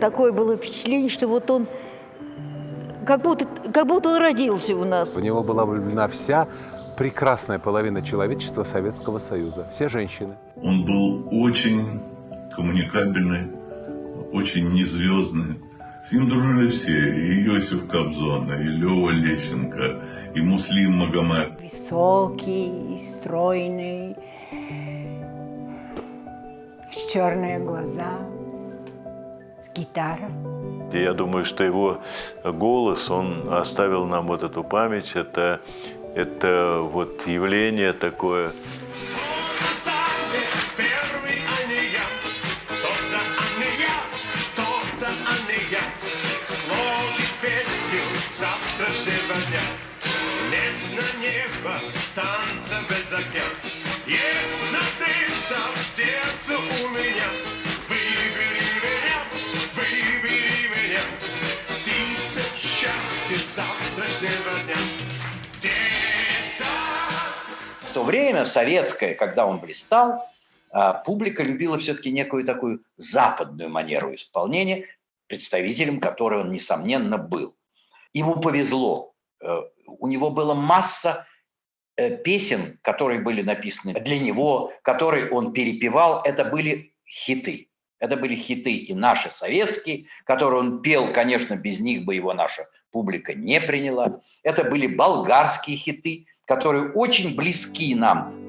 Такое было впечатление, что вот он как будто, как будто он родился у нас. В него была влюблена вся прекрасная половина человечества Советского Союза, все женщины. Он был очень коммуникабельный, очень незвездный. С ним дружили все, и Иосиф Кобзон, и Лева Лещенко, и Муслим Магомед. Высокий, стройный, с черные глаза, с гитарой. Я думаю, что его голос, он оставил нам вот эту память. Это, это вот явление такое. танца без огня. Есть надежда в сердце у меня. Завтрашнего дня. В то время, в советское, когда он блистал, а, публика любила все-таки некую такую западную манеру исполнения, представителем которой он, несомненно, был. Ему повезло. Э, У него была масса э, песен, которые были написаны для него, которые он перепевал. Это были хиты. Это были хиты и наши советские, которые он пел, конечно, без них бы его наша публика не приняла. Это были болгарские хиты, которые очень близки нам.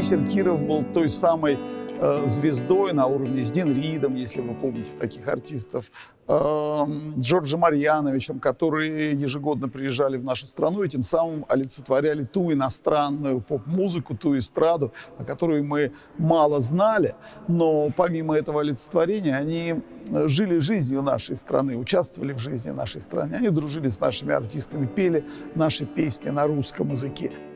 Бисер Киров был той самой э, звездой на уровне с Дин Ридом, если вы помните таких артистов, э, Джорджем Марьяновичем, которые ежегодно приезжали в нашу страну и тем самым олицетворяли ту иностранную поп-музыку, ту эстраду, о которой мы мало знали, но помимо этого олицетворения они э, жили жизнью нашей страны, участвовали в жизни нашей страны, они дружили с нашими артистами, пели наши песни на русском языке.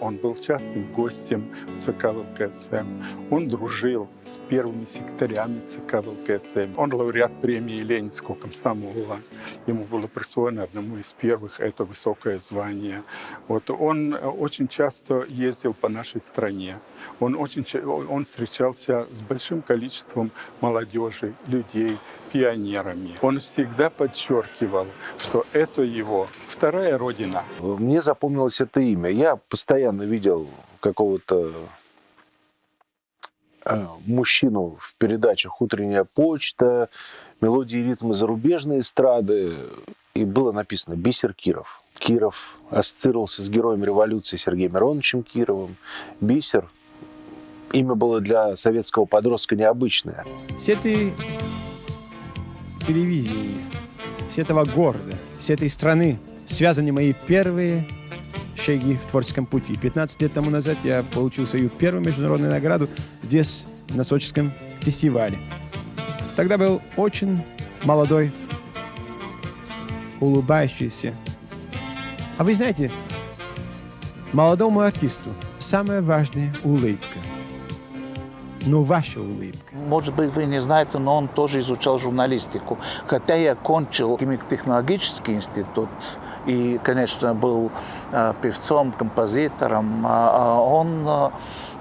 Он был частым гостем ЦК ВЛКСМ. Он дружил с первыми секретарями ЦК ВЛКСМ. Он лауреат премии Ленинского комсомола. Ему было присвоено одному из первых это высокое звание. Вот он очень часто ездил по нашей стране. Он, очень, он встречался с большим количеством молодежи, людей, пионерами. Он всегда подчеркивал, что это его вторая родина. Мне запомнилось это имя. Я постоянно видел какого-то э, мужчину в передачах «Утренняя почта», «Мелодии и ритмы зарубежной эстрады», и было написано «Бисер Киров». Киров ассоциировался с героем революции Сергеем Мироновичем Кировым. Бисер имя было для советского подростка необычное. с этой телевидения, с этого города, с этой страны связаны мои первые шаги в творческом пути. 15 лет тому назад я получил свою первую международную награду здесь, на Сочинском фестивале. Тогда был очень молодой, улыбающийся. А вы знаете, молодому артисту самая важная улыбка. Ну, ваша улыбка. Может быть, вы не знаете, но он тоже изучал журналистику. Хотя я кончил химико-технологический институт и, конечно, был э, певцом, композитором, а, а он э,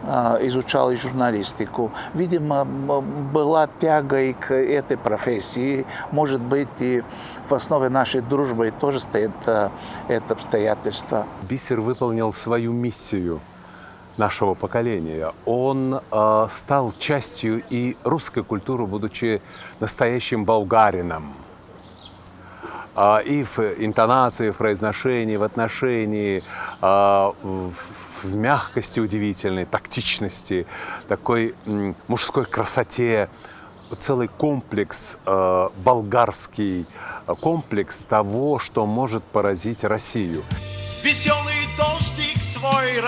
э, изучал и журналистику. Видимо, была тяга и к этой профессии. Может быть, и в основе нашей дружбы тоже стоит э, это обстоятельство. Бисер выполнил свою миссию нашего поколения. Он э, стал частью и русской культуры, будучи настоящим болгарином. А, и в интонации, в произношении, в отношении, а, в, в мягкости удивительной, тактичности, такой м, мужской красоте, целый комплекс, э, болгарский э, комплекс того, что может поразить Россию. Веселый дождик свой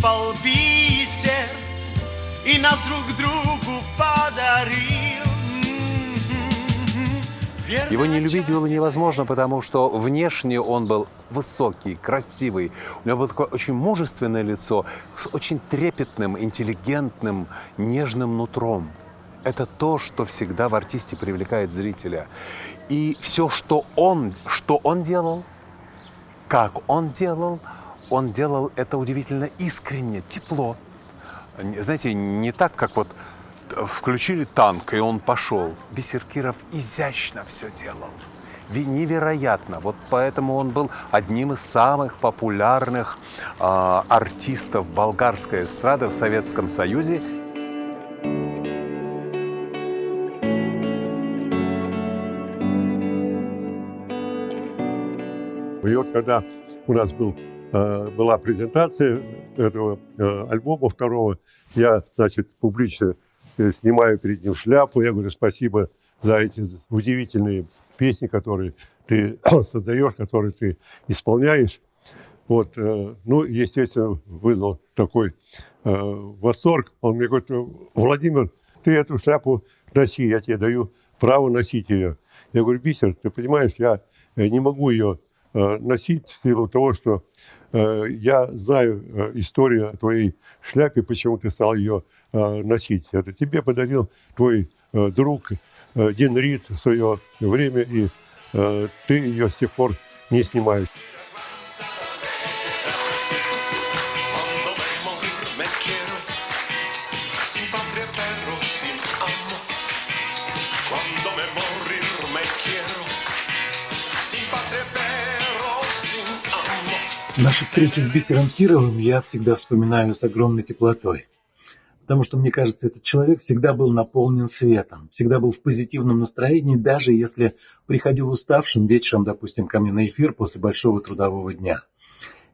рассыпал бисер И нас друг другу подарил. Его не любить было невозможно, потому что внешне он был высокий, красивый. У него было такое очень мужественное лицо с очень трепетным, интеллигентным, нежным нутром. Это то, что всегда в артисте привлекает зрителя. И все, что он, что он делал, как он делал, он делал это удивительно искренне, тепло. Знаете, не так, как вот включили танк, и он пошел. Бисер Киров изящно все делал. Невероятно. Вот поэтому он был одним из самых популярных э, артистов болгарской эстрады в Советском Союзе. И вот когда у нас был, э, была презентация этого э, альбома второго, я, значит, публично э, снимаю перед ним шляпу. Я говорю спасибо за эти удивительные песни, которые ты создаешь, которые ты исполняешь. Вот, ну, естественно, вызвал такой восторг. Он мне говорит, Владимир, ты эту шляпу носи, я тебе даю право носить ее. Я говорю, Бисер, ты понимаешь, я не могу ее Э, носить в силу того, что э, я знаю э, историю о твоей шляпе, почему ты стал ее носить. Это тебе подарил твой друг Дин Рид в свое время, и ты ее с тех пор не снимаешь. Наши встречи с Бисером Кировым я всегда вспоминаю с огромной теплотой. Потому что, мне кажется, этот человек всегда был наполнен светом, всегда был в позитивном настроении, даже если приходил уставшим вечером, допустим, ко мне на эфир после большого трудового дня.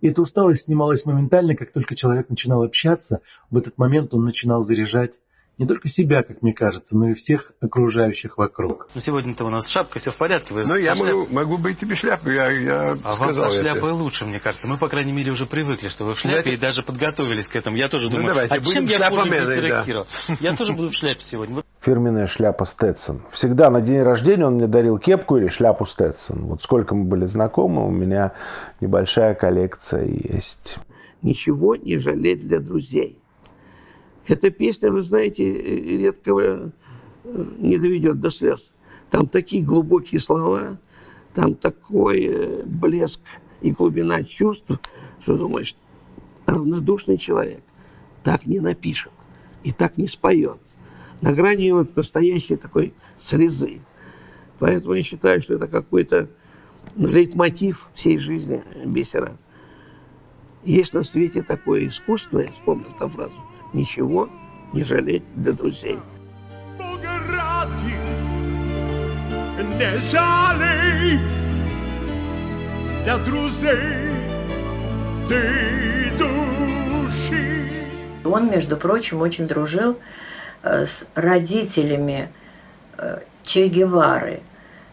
И эта усталость снималась моментально, как только человек начинал общаться, в этот момент он начинал заряжать не только себя, как мне кажется, но и всех окружающих вокруг. Ну, сегодня-то у нас шапка, все в порядке. Вы ну, я могу, могу быть и без шляпы, я, я а сказал. вам со шляпой лучше, мне кажется. Мы, по крайней мере, уже привыкли, что вы в шляпе, Знаете... и даже подготовились к этому. Я тоже ну, думаю, давайте, а чем я хуже да. Я тоже буду в шляпе сегодня. Фирменная шляпа Сtetson. Всегда на день рождения он мне дарил кепку или шляпу Stetson. Вот сколько мы были знакомы, у меня небольшая коллекция есть. Ничего не жалеть для друзей. Эта песня, вы знаете, редко э, не доведет до слез. Там такие глубокие слова, там такой э, блеск и глубина чувств, что думаешь, равнодушный человек так не напишет и так не споет. На грани вот настоящей такой слезы. Поэтому я считаю, что это какой-то лейтмотив всей жизни бисера. Есть на свете такое искусство, я вспомнил эту фразу, ничего не жалеть для друзей. Не жалей для друзей ты души. Он, между прочим, очень дружил э, с родителями э, Че Гевары.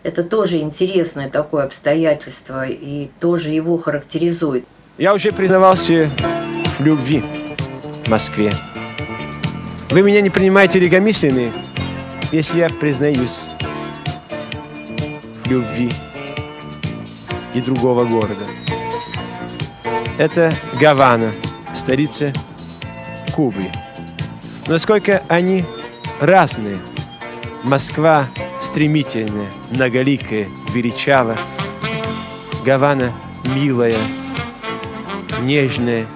Это тоже интересное такое обстоятельство и тоже его характеризует. Я уже признавался в любви в Москве. Вы меня не принимаете легомысленные, если я признаюсь в любви и другого города. Это Гавана, столица Кубы. Насколько они разные. Москва стремительная, многоликая, величава. Гавана милая, нежная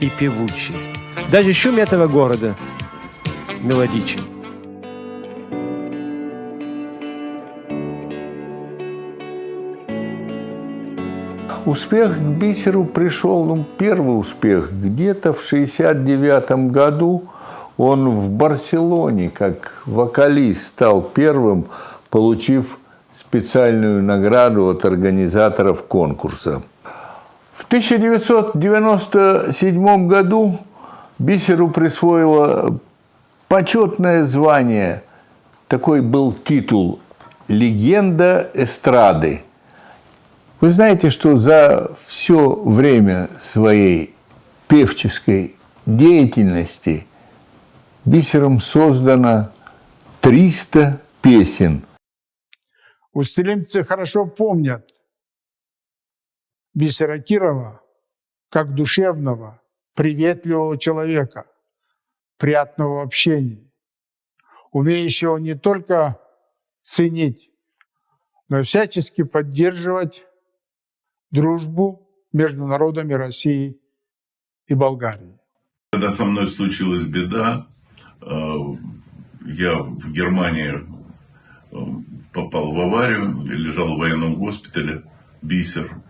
и певучая. Даже шум этого города мелодичен. Успех к бисеру пришел, ну, первый успех, где-то в 69 году он в Барселоне, как вокалист, стал первым, получив специальную награду от организаторов конкурса. В 1997 году Бисеру присвоило почетное звание. Такой был титул «Легенда эстрады». Вы знаете, что за все время своей певческой деятельности бисером создано 300 песен. Устилимцы хорошо помнят бисера Кирова как душевного, приветливого человека, приятного общения, умеющего не только ценить, но и всячески поддерживать дружбу между народами России и Болгарии. Когда со мной случилась беда, э, я в Германии э, попал в аварию, лежал в военном госпитале, Бисер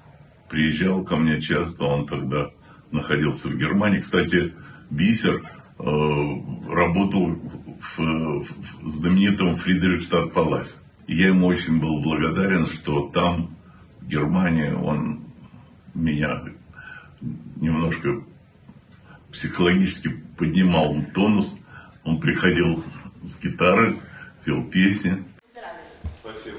приезжал ко мне часто, он тогда находился в Германии. Кстати, Бисер э, работал в, в знаменитом Фридрихштадт Паласе. Я ему очень был благодарен, что там, в Германии, он меня немножко психологически поднимал тонус. Он приходил с гитары, пел песни. Спасибо.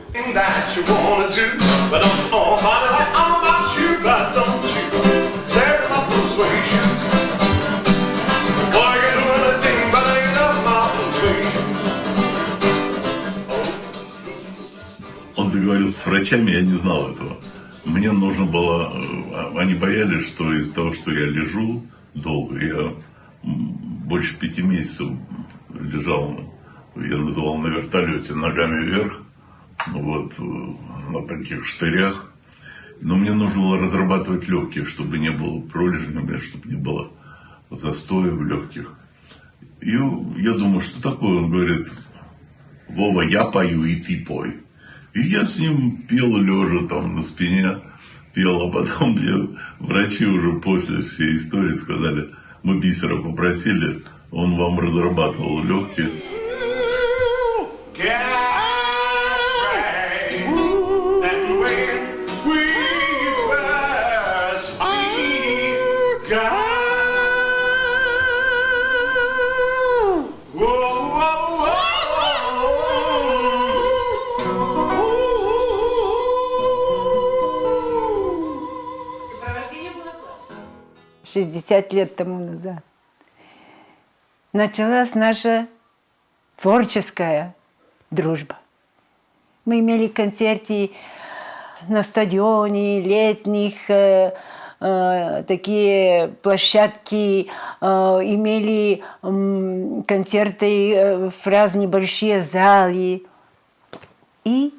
Он договорился с врачами, я не знал этого. Мне нужно было... э, Они боялись, что из-за того, что я лежу долго, я больше пяти месяцев лежал, я называл на вертолете ногами вверх, вот, э, на таких штырях. Но мне нужно было разрабатывать легкие, чтобы не было пролежня, чтобы не было застоя в легких. И я думаю, что такое? Он говорит, Вова, я пою, и ты пой. И я с ним пел лежа там на спине, пел, а потом мне врачи уже после всей истории сказали, мы бисера попросили, он вам разрабатывал легкие. Шестьдесят лет тому назад началась наша творческая дружба. Мы имели концерты на стадионе, летних, э, э, такие площадки, э, имели м, концерты э, в разные большие залы. И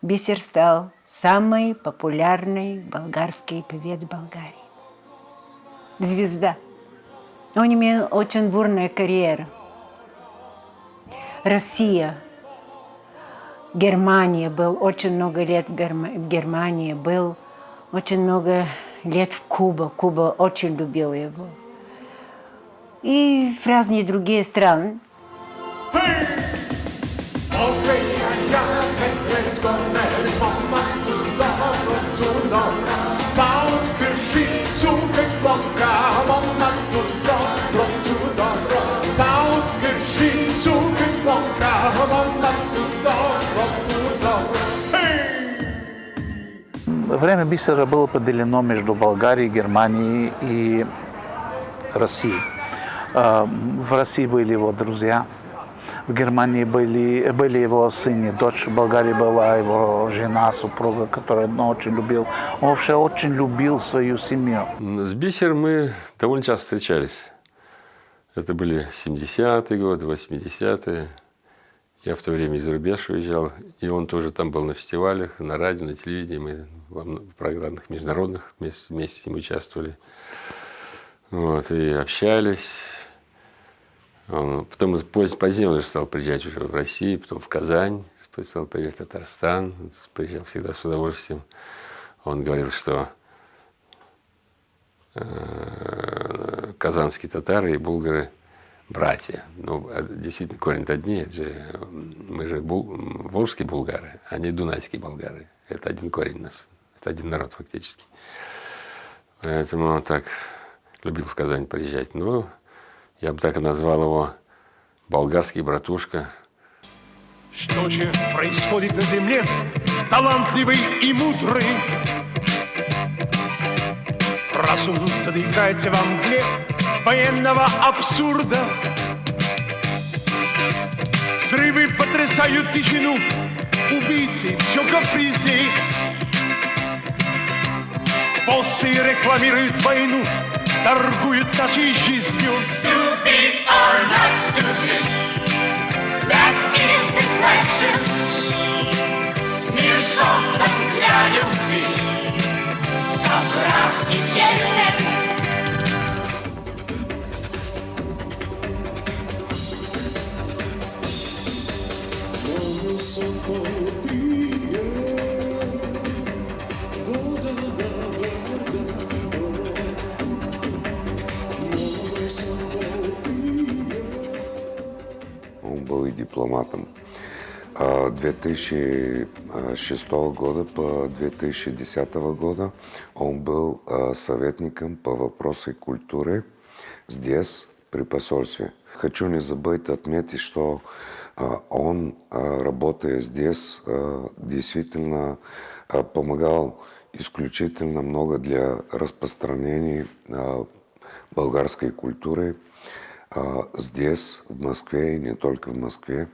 Бисер стал самый популярный болгарский певец Болгарии. Звезда. Он имел очень бурная карьера. Россия, Германия, был очень много лет в, Герма- в Германии, был очень много лет в Кубе. Куба очень любила его. И в разные другие страны. Время бисера было поделено между Болгарией, Германией и Россией. Э, В России были его друзья, в Германии были, были его сын дочь, в Болгарии была его жена, супруга, которую он очень любил. Он вообще очень любил свою семью. С Бисером мы довольно часто встречались. Это были 70-е годы, 80-е. Я в то время из рубеж уезжал, и он тоже там был на фестивалях, на радио, на телевидении. Мы в программных международных вместе, вместе с ним участвовали. Вот, и общались. Он- потом позднее он уже стал приезжать уже в Россию, потом в Казань, стал приезжать в Татарстан, приезжал всегда с удовольствием. Он говорил, что э, казанские татары и булгары братья. Ну, а действительно, корень одни, же, мы же бул- волжские булгары, а не дунайские болгары. Это один корень у нас, это один народ фактически. Поэтому он так любил в Казань приезжать. Ну, я бы так и назвал его болгарский братушка. Что же происходит на земле, талантливый и мудрый? Разум задыхается во мгле военного абсурда. Взрывы потрясают тишину, убийцы все капризней. Боссы рекламируют войну, торгуют нашей жизнью. Stupid or not stupid, that is the question. Мир создан для любви, он был дипломатом, а 2006 года по 2010 года он был а, советником по вопросам культуры здесь, при посольстве. Хочу не забыть отметить, что а, он, а, работая здесь, а, действительно а, помогал исключительно много для распространения а, болгарской культуры а, здесь, в Москве, и не только в Москве.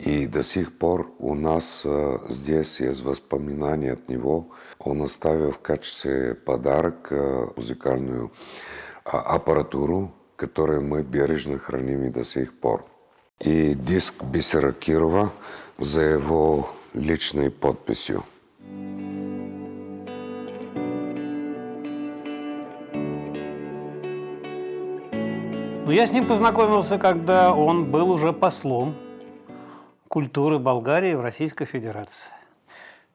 И до сих пор у нас а, здесь есть воспоминания от него. Он оставил в качестве подарок а, музыкальную а, аппаратуру, которую мы бережно храним и до сих пор. И диск Бисера Кирова за его личной подписью. Ну, я с ним познакомился, когда он был уже послом культуры Болгарии в Российской Федерации.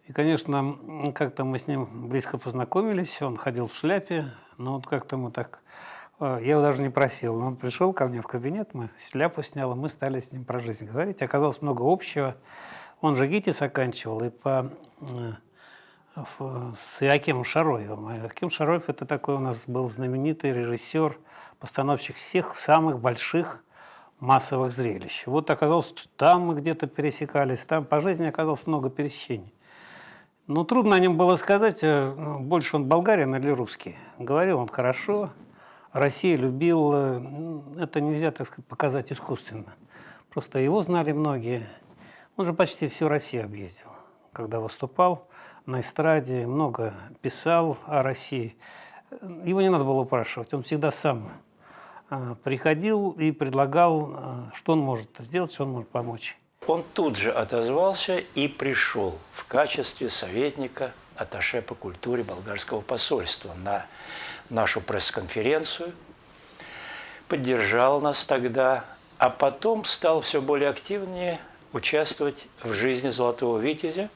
И, конечно, как-то мы с ним близко познакомились, он ходил в шляпе, но вот как-то мы так... э, Я его даже не просил, но он пришел ко мне в кабинет, мы шляпу снял, мы стали с ним про жизнь говорить. Оказалось много общего. Он же ГИТИС оканчивал, и по э, с Иакимом Шароевым. А Иаким Шароев – это такой у нас был знаменитый режиссер, постановщик всех самых больших массовых зрелищ. Вот оказалось, что там мы где-то пересекались, там по жизни оказалось много пересечений. Ну, трудно о нем было сказать, э, больше он болгарин или русский. Говорил он хорошо, Россию любил. э, Это нельзя, так сказать, показать искусственно. Просто его знали многие. Он же почти всю Россию объездил. Когда выступал на эстраде, много писал о России. Его не надо было упрашивать, он всегда сам э, приходил и предлагал, э, что он может сделать, что он может помочь. Он тут же отозвался и пришел в качестве советника атташе по культуре болгарского посольства на нашу пресс-конференцию, поддержал нас тогда, а потом стал все более активнее участвовать в жизни Золотого Витязя,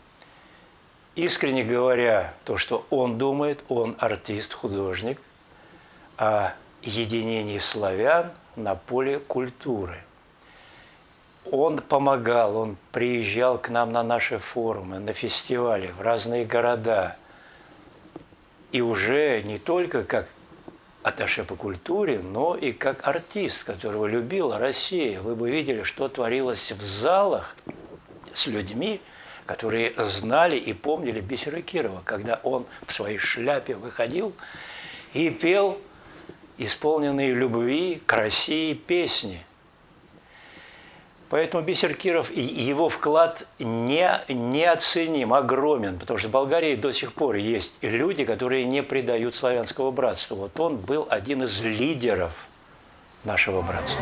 искренне говоря то, что он думает, он артист, художник, о единении славян на поле культуры. Он помогал, он приезжал к нам на наши форумы, на фестивали, в разные города. И уже не только как атташе по культуре, но и как артист, которого любила Россия. Вы бы видели, что творилось в залах с людьми, которые знали и помнили Бисера Кирова, когда он в своей шляпе выходил и пел исполненные любви к России песни. Поэтому Бисер Киров и его вклад не, неоценим, огромен, потому что в Болгарии до сих пор есть люди, которые не предают славянского братства. Вот он был один из лидеров нашего братства.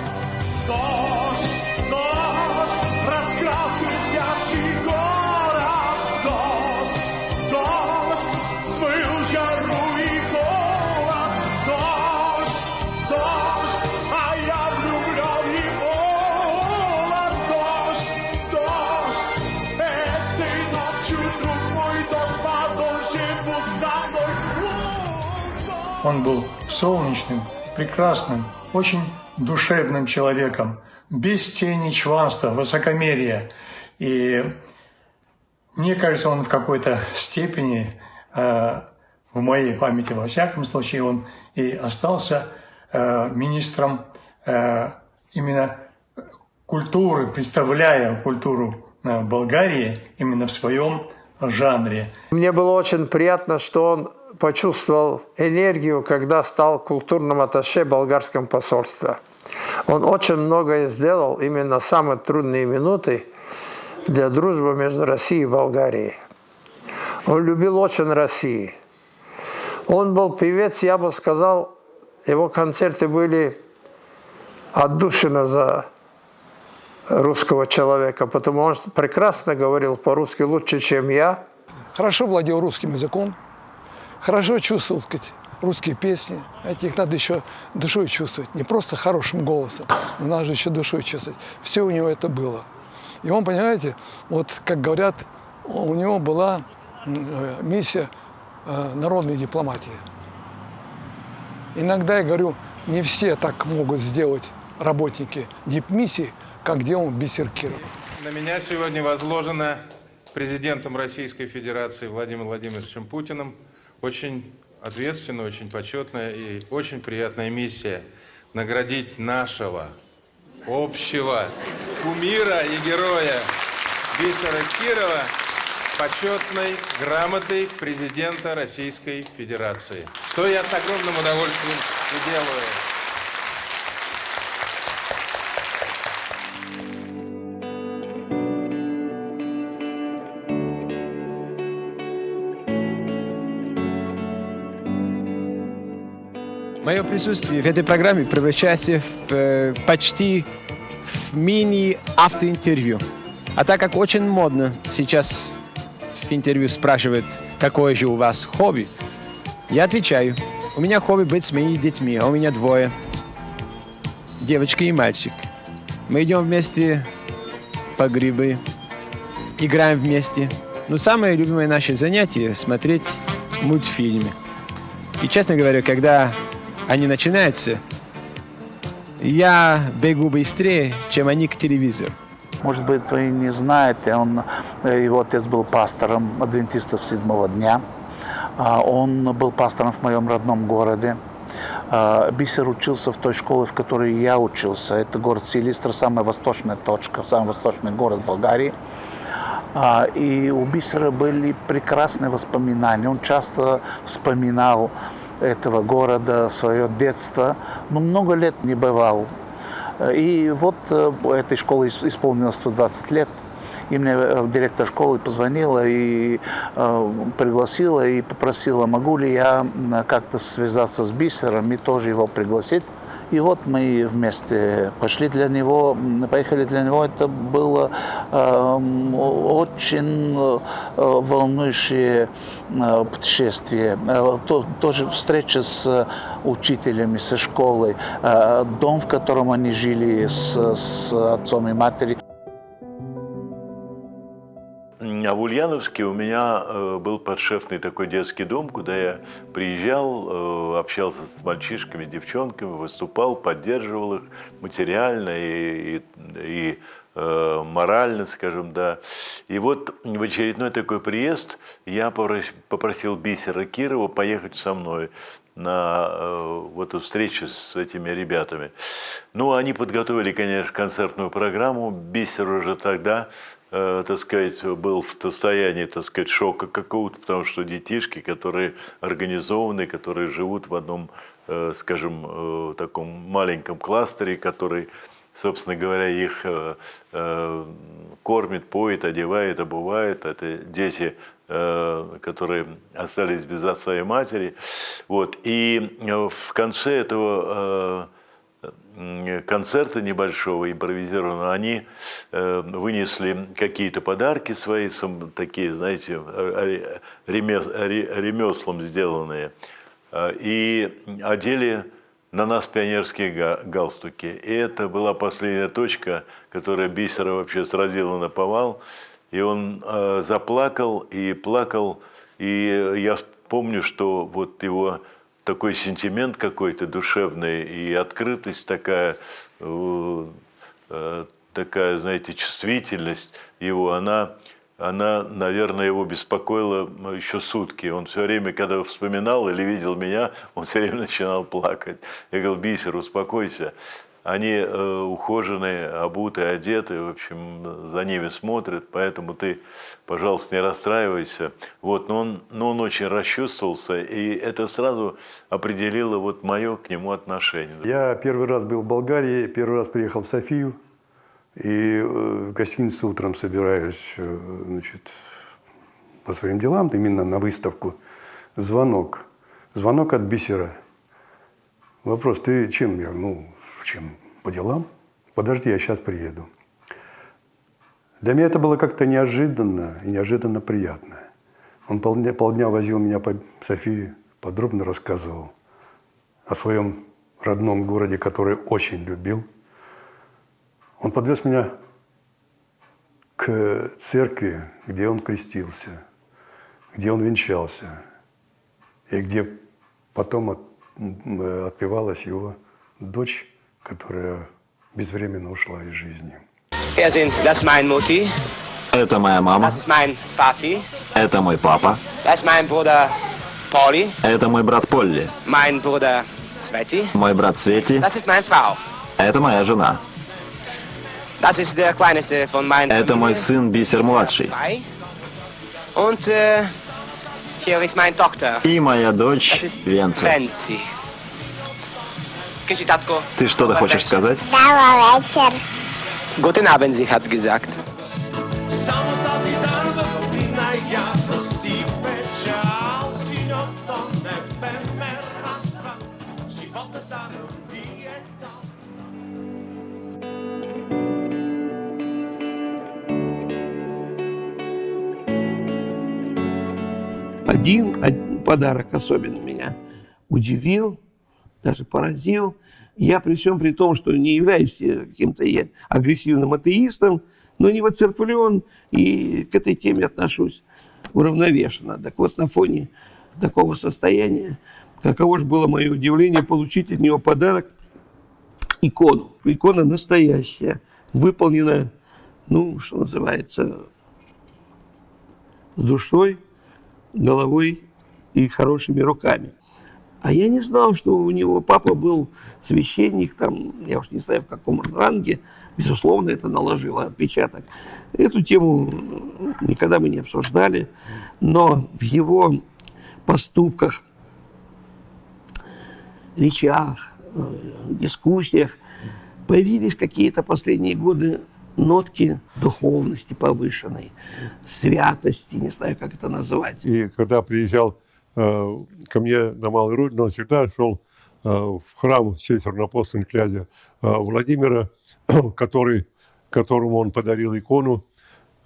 Он был солнечным, прекрасным, очень душевным человеком, без тени чванства, высокомерия. И мне кажется, он в какой-то степени, э, в моей памяти, во всяком случае, он и остался э, министром э, именно культуры, представляя культуру э, Болгарии именно в своем жанре. Мне было очень приятно, что он почувствовал энергию, когда стал культурным атташе болгарском посольстве. Он очень многое сделал именно в самые трудные минуты для дружбы между Россией и Болгарией. Он любил очень Россию. Он был певец, я бы сказал, его концерты были отдушины за русского человека, потому он прекрасно говорил по-русски лучше, чем я. хорошо владел русским языком, хорошо чувствовал, сказать, русские песни. Знаете, их надо еще душой чувствовать, не просто хорошим голосом, но надо же еще душой чувствовать. Все у него это было. И он, понимаете, вот как говорят, у него была э, миссия э, народной дипломатии. Иногда я говорю, не все так могут сделать работники дипмиссии, как делал Бисер Киров. На меня сегодня возложена президентом Российской Федерации Владимиром Владимировичем Путиным очень ответственная, очень почетная и очень приятная миссия наградить нашего общего кумира и героя Бисера Кирова почетной грамотой президента Российской Федерации. Что я с огромным удовольствием и делаю. Мое присутствие в этой программе превращается в, э, почти в мини-автоинтервью. А так как очень модно сейчас в интервью спрашивают, какое же у вас хобби, я отвечаю, у меня хобби быть с моими детьми, а у меня двое, девочка и мальчик. Мы идем вместе по грибы, играем вместе. Но самое любимое наше занятие – смотреть мультфильмы. И, честно говоря, когда они начинаются, я бегу быстрее, чем они к телевизору. Может быть, вы не знаете, он, э, его отец был пастором адвентистов седьмого дня. А, Он был пастором в моем родном городе. А, Бисер учился в той школе, в которой я учился. Это город Силистра, самая восточная точка, самый восточный город Болгарии. А, И у Бисера были прекрасные воспоминания. Он часто вспоминал этого города, свое детство, но много лет не бывал. И вот э, этой школе ис- исполнилось 120 лет. И мне э, директор школы позвонила и э, пригласила и попросила, могу ли я как-то связаться с Бисером и тоже его пригласить. И вот мы вместе пошли для него, поехали для него. Это было эм, очень э, волнующее э, путешествие. Э, то- тоже встреча с учителями, со школой, э, дом, в котором они жили с, с отцом и матерью. А в Ульяновске у меня э, был подшефный такой детский дом, куда я приезжал, э, общался с мальчишками, девчонками, выступал, поддерживал их материально и, и, и, э, морально, скажем, да. И вот в очередной такой приезд я попрос- попросил Бисера Кирова поехать со мной на вот эту встречу с этими ребятами. Ну, они подготовили, конечно, концертную программу. Бисер уже тогда, так сказать, был в состоянии, так сказать, шока какого-то, потому что детишки, которые организованы, которые живут в одном, э, скажем, э, таком маленьком кластере, который, собственно говоря, их э, э, кормит, поет, одевает, обувает. Это дети э, которые остались без отца и матери. Вот. И э, в конце этого э, концерта небольшого, импровизированного, они э, вынесли какие-то подарки свои, такие, знаете, ремес- ре- ремеслом сделанные, э, и одели на нас пионерские га- галстуки. И это была последняя точка, которая Бисера вообще сразила на повал. И он э, заплакал и плакал. И я помню, что вот его такой сентимент какой-то душевный и открытость такая, э, такая, знаете, чувствительность его, она, она, наверное, его беспокоила еще сутки. Он все время, когда вспоминал или видел меня, он все время начинал плакать. Я говорил, Бисер, успокойся. Они э, ухоженные, обуты, одеты, в общем, за ними смотрят, поэтому ты, пожалуйста, не расстраивайся. Вот, но он, но он очень расчувствовался, и это сразу определило вот мое к нему отношение. Я первый раз был в Болгарии, первый раз приехал в Софию, и э, в гостинице утром собираюсь э, значит, по своим делам, именно на выставку. Звонок. Звонок от бисера. Вопрос, ты чем? Я, ну, чем? По делам? Подожди, я сейчас приеду. Для меня это было как-то неожиданно и неожиданно приятно. Он полдня, полдня возил меня по Софии, подробно рассказывал о своем родном городе, который очень любил. Он подвез меня к церкви, где он крестился, где он венчался, и где потом от- отпевалась его дочь, которая безвременно ушла из жизни. Это моя мама, это мой папа, это мой брат Полли, мой брат Свети, это моя жена, это мой сын Бисер-младший äh, и моя дочь ist Ты что-то хочешь сказать? Добрый вечер. Guten Abend, sie hat gesagt. Один, один подарок особенно меня удивил, даже поразил. Я при всем при том, что не являюсь э, каким-то агрессивным атеистом, но не воцерквлен и к этой теме отношусь уравновешенно. Так вот, на фоне такого состояния, каково же было мое удивление получить от него подарок икону. Икона настоящая, выполнена, ну, что называется, душой, головой и хорошими руками. А я не знал, что у него папа был священник, там, я уж не знаю, в каком ранге, безусловно, это наложило отпечаток. Эту тему никогда мы не обсуждали, но в его поступках, речах, э, дискуссиях появились какие-то последние годы нотки духовности повышенной, святости, не знаю, как это назвать. И когда приезжал ко мне на Малую Родину, он всегда шел э, в храм северно-апостольного князя э, Владимира, который, которому он подарил икону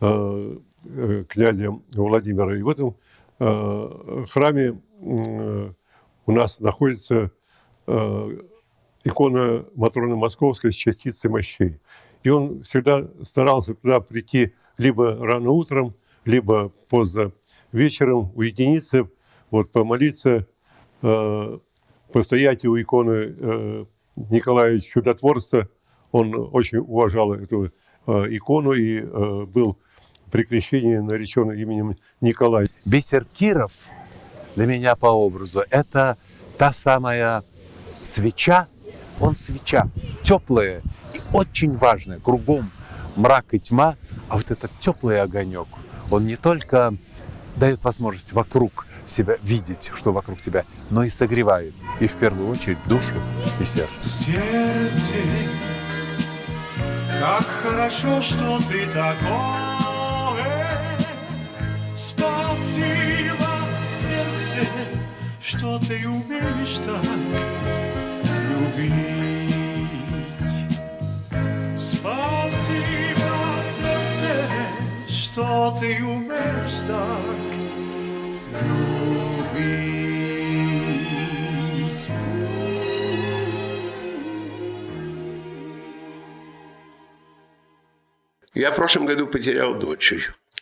э, э, князя Владимира. И в этом э, храме э, у нас находится э, икона Матроны Московской с частицей мощей. И он всегда старался туда прийти либо рано утром, либо поздно вечером, уединиться, вот, помолиться, э, постоять у иконы э, Николая Чудотворца. Он очень уважал эту э, икону и был при крещении наречен именем Николай. Бисер Киров для меня по образу – это та самая свеча, он свеча, теплая и очень важная, кругом мрак и тьма, а вот этот теплый огонек, он не только дает возможность вокруг себя видеть, что вокруг тебя, но и согревает, и в первую очередь душу и сердце. Сердце, как хорошо, что ты такое. Спасибо, сердце, что ты умеешь так любить. Спасибо, сердце, что ты умеешь так. Я в прошлом году потерял дочь.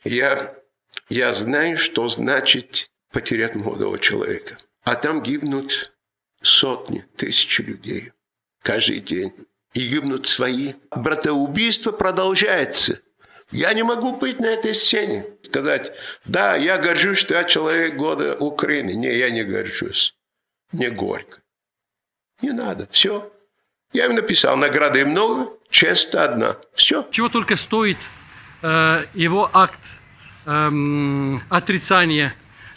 Я, я знаю, что значит потерять молодого человека. А там гибнут сотни, тысячи людей каждый день. И гибнут свои. Братоубийство продолжается. Я не могу быть на этой сцене. Сказать, да, я горжусь, что я человек года Украины. Не, я не горжусь. Мне горько. Не надо. Все. Я им написал, награды много, честь одна. Все. Чего только стоит э, его акт эм, отрицания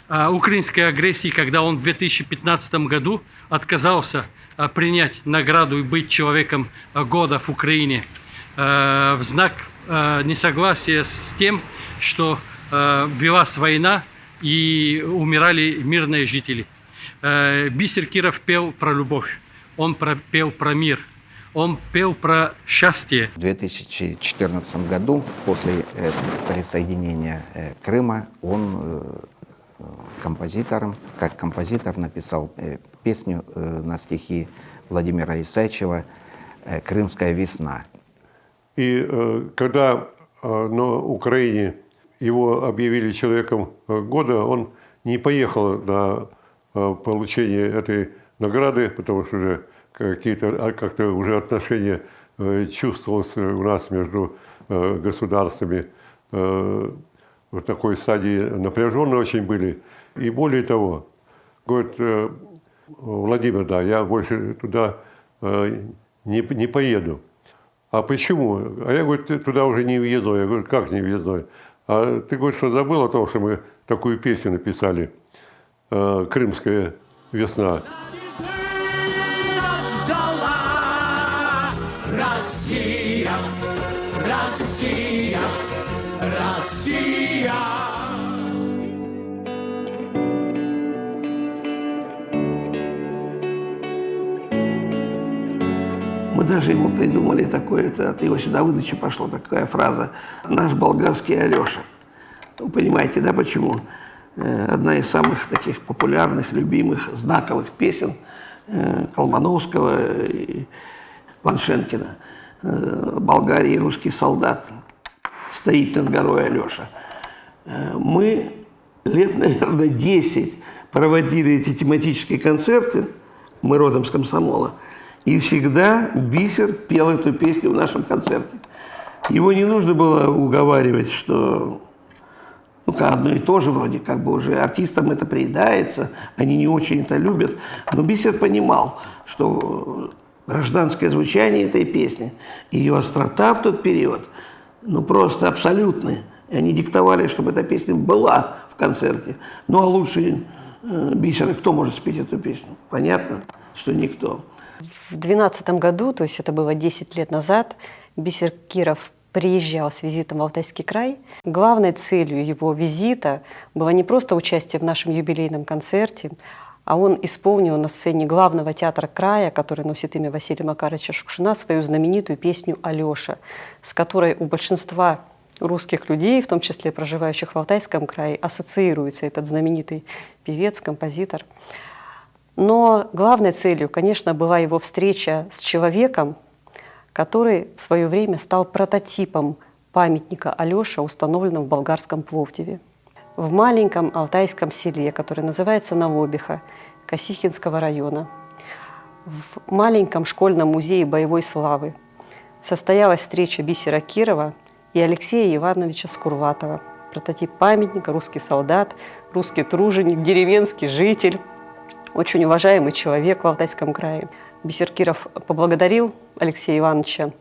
э, украинской агрессии, когда он в 2015 году отказался э, принять награду и быть человеком э, года в Украине э, в знак э, несогласия с тем, что э, велась война и умирали мирные жители. Э, Бисер Киров пел про любовь, он пел про мир, он пел про счастье. В 2014 году, после присоединения Крыма, он композитором, как композитор написал песню на стихи Владимира Исачева э, «Крымская весна». И э, когда э, на Украине его объявили человеком э, года, он не поехал на получение этой награды, потому что уже какие-то а, как-то уже отношения чувствовалось у нас между государствами в такой стадии напряженные очень были. И более того, говорит, Владимир, да, я больше туда не, не поеду. А почему? А я, говорю, ты туда уже не въездной. Я говорю, как не въездной? А ты, говоришь, что забыл о том, что мы такую песню написали э, «Крымская весна». Россия, Мы даже ему придумали такое, это от его сюда выдачи пошла такая фраза «Наш болгарский Алеша». Вы понимаете, да, почему? Э, Одна из самых таких популярных, любимых, знаковых песен э, Колмановского и Ваншенкина э, «Болгарии русский солдат» стоит над горой Алеша. Мы лет, наверное, 10 проводили эти тематические концерты, мы родом с комсомола, и всегда Бисер пел эту песню в нашем концерте. Его не нужно было уговаривать, что ну, одно и то же вроде, как бы уже артистам это приедается, они не очень это любят. Но Бисер понимал, что гражданское звучание этой песни, ее острота в тот период, ну просто абсолютные. И они диктовали, чтобы эта песня была в концерте. Ну а лучше э, Бисера кто может спеть эту песню? Понятно, что никто. В 2012 году, то есть это было 10 лет назад, Бисер Киров приезжал с визитом в Алтайский край. Главной целью его визита было не просто участие в нашем юбилейном концерте, а он исполнил на сцене главного театра края, который носит имя Василия Макаровича Шукшина, свою знаменитую песню «Алеша», с которой у большинства русских людей, в том числе проживающих в Алтайском крае, ассоциируется этот знаменитый певец, композитор. Но главной целью, конечно, была его встреча с человеком, который в свое время стал прототипом памятника Алёша, установленного в болгарском Пловдиве. В маленьком алтайском селе, которое называется Налобиха, Косихинского района, в маленьком школьном музее боевой славы состоялась встреча Бисера Кирова и Алексея Ивановича Скурватова, прототип памятника, русский солдат, русский труженик, деревенский житель, очень уважаемый человек в Алтайском крае. Бисеркиров поблагодарил Алексея Ивановича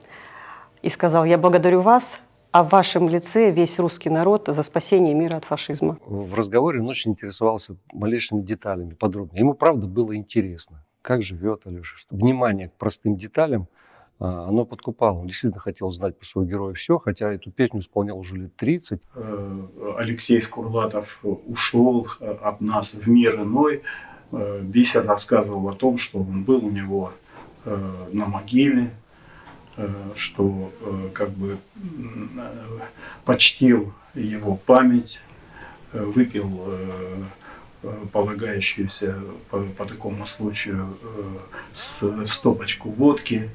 и сказал, я благодарю вас, а в вашем лице весь русский народ за спасение мира от фашизма. В разговоре он очень интересовался малейшими деталями, подробно. Ему, правда, было интересно, как живет Алеша. Что внимание к простым деталям, а, оно подкупало. Он действительно хотел знать по своему герою все, хотя эту песню исполнял уже лет 30. Э, Алексей Скурлатов ушел от нас в мир иной. Э, Бисер рассказывал о том, что он был у него на могиле, что как бы почтил его память, выпил полагающуюся по, по такому случаю стопочку водки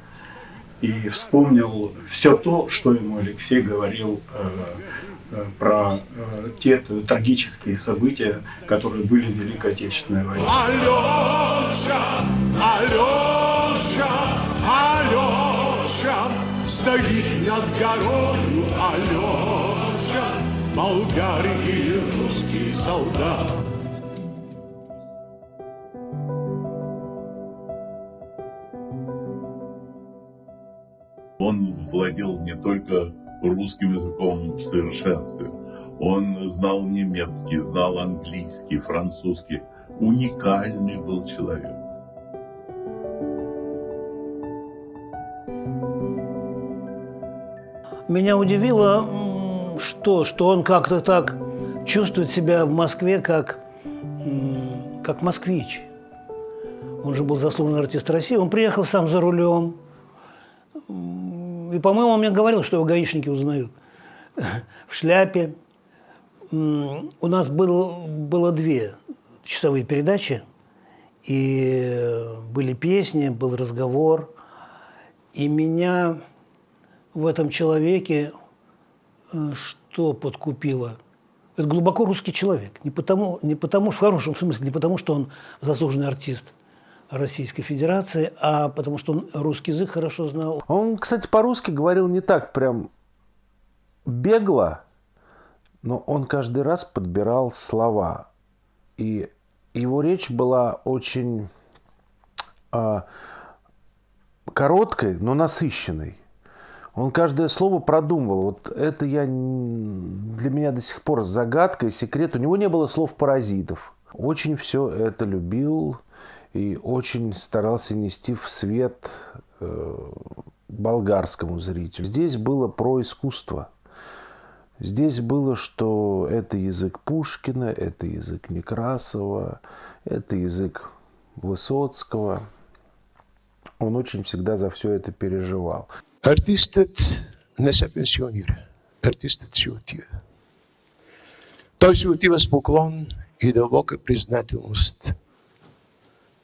и вспомнил все то, что ему Алексей говорил про те трагические события, которые были в Великой Отечественной войне. Алеша, Алеша, Алеша, стоит над горою Алеша, болгарий русский солдат. Он владел не только русским языком в совершенстве. Он знал немецкий, знал английский, французский. Уникальный был человек. Меня удивило, что, что он как-то так чувствует себя в Москве, как, как москвич. Он же был заслуженный артист России. Он приехал сам за рулем. И, по-моему, он мне говорил, что его гаишники узнают. В шляпе. У нас был, было две часовые передачи. И были песни, был разговор. И меня в этом человеке э, что подкупило? Это глубоко русский человек. Не потому, не потому, в хорошем смысле, не потому, что он заслуженный артист Российской Федерации, а потому что он русский язык хорошо знал. Он, кстати, по-русски говорил не так прям бегло, но он каждый раз подбирал слова. И его речь была очень э, короткой, но насыщенной. Он каждое слово продумывал. Вот это я, для меня до сих пор загадка и секрет. У него не было слов-паразитов. Очень все это любил и очень старался нести в свет э, болгарскому зрителю. Здесь было про искусство. Здесь было, что это язык Пушкина, это язык Некрасова, это язык Высоцкого. Он очень всегда за все это переживал. Артистът не се пенсионира. Артистът си отива. Той си отива с поклон и дълбока признателност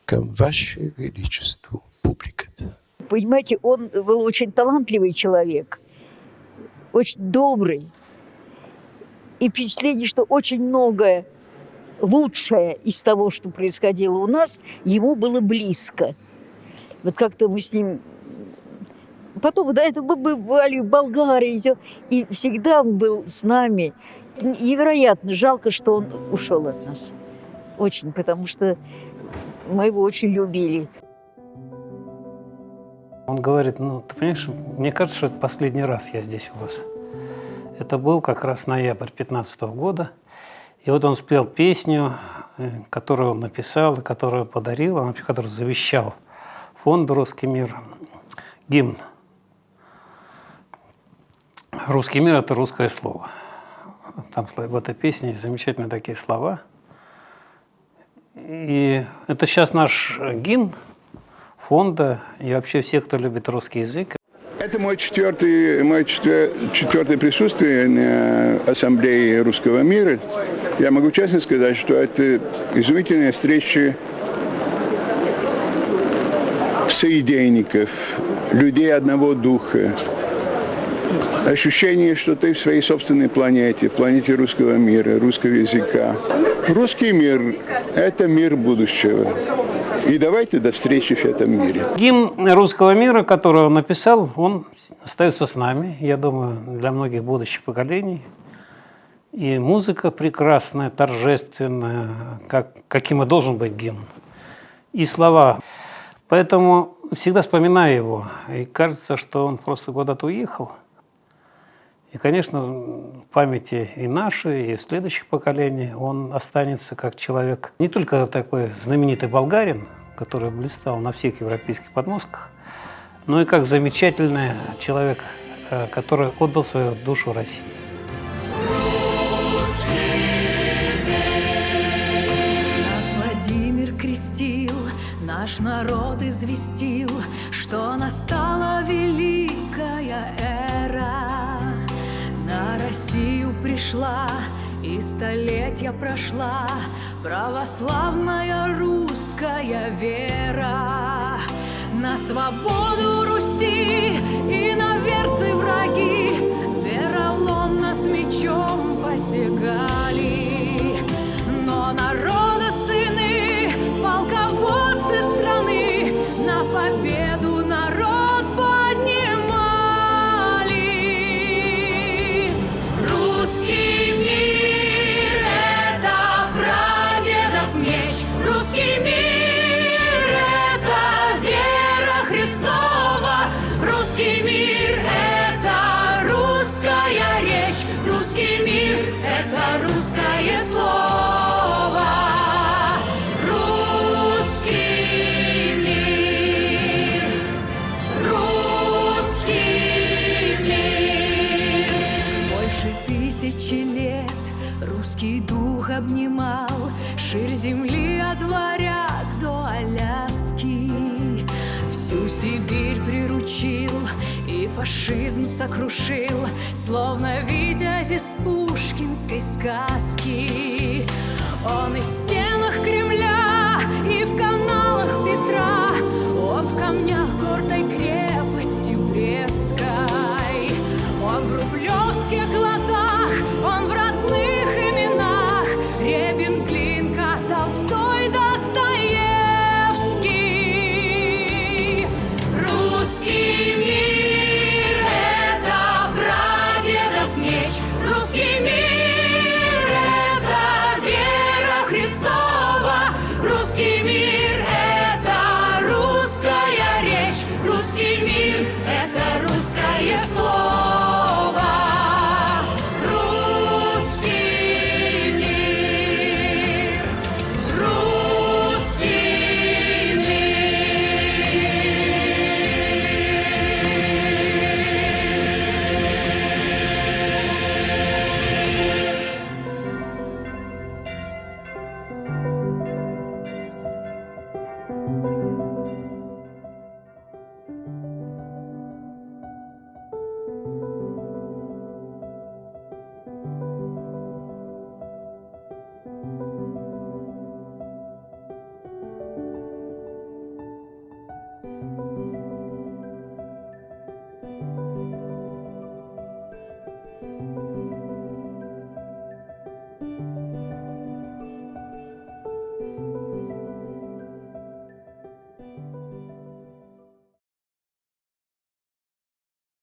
към Ваше Величество, публиката. Понимаете, он был очень талантливый человек, очень добрый. И впечатление, что очень многое лучшее из того, что происходило у нас, ему было близко. Вот как-то мы с ним Потом, да, это мы бывали в Болгарии, и всегда он был с нами. Невероятно жалко, что он ушел от нас. Очень, потому что мы его очень любили. Он говорит, ну, ты понимаешь, мне кажется, что это последний раз я здесь у вас. Это был как раз ноябрь 15 года. И вот он спел песню, э, которую он написал, которую подарил, которую завещал фонду «Русский мир», гимн. «Русский мир» — это русское слово. Там в этой песне замечательные такие слова. И это сейчас наш гимн фонда и вообще все, кто любит русский язык. Это мой четвертый, мое четвертое присутствие на Ассамблее Русского мира. Я могу честно сказать, что это изумительная встреча соединников, людей одного духа, ощущение, что ты в своей собственной планете, планете русского мира, русского языка. Русский мир – это мир будущего. И давайте до встречи в этом мире. Гимн русского мира, который он написал, он остается с нами, я думаю, для многих будущих поколений. И музыка прекрасная, торжественная, как, каким и должен быть гимн. И слова. Поэтому всегда вспоминаю его. И кажется, что он просто куда-то уехал. И, конечно, в памяти и нашей, и в следующих поколениях он останется как человек, не только такой знаменитый болгарин, который блистал на всех европейских подмостках, но и как замечательный человек, э, который отдал свою душу России. Наш народ известил, что настала великая эра. Россию пришла и столетия прошла православная русская вера. На свободу Руси и на верцы враги вероломно с мечом посягали. Но народа Фашизм сокрушил, словно видя из пушкинской сказки. Он из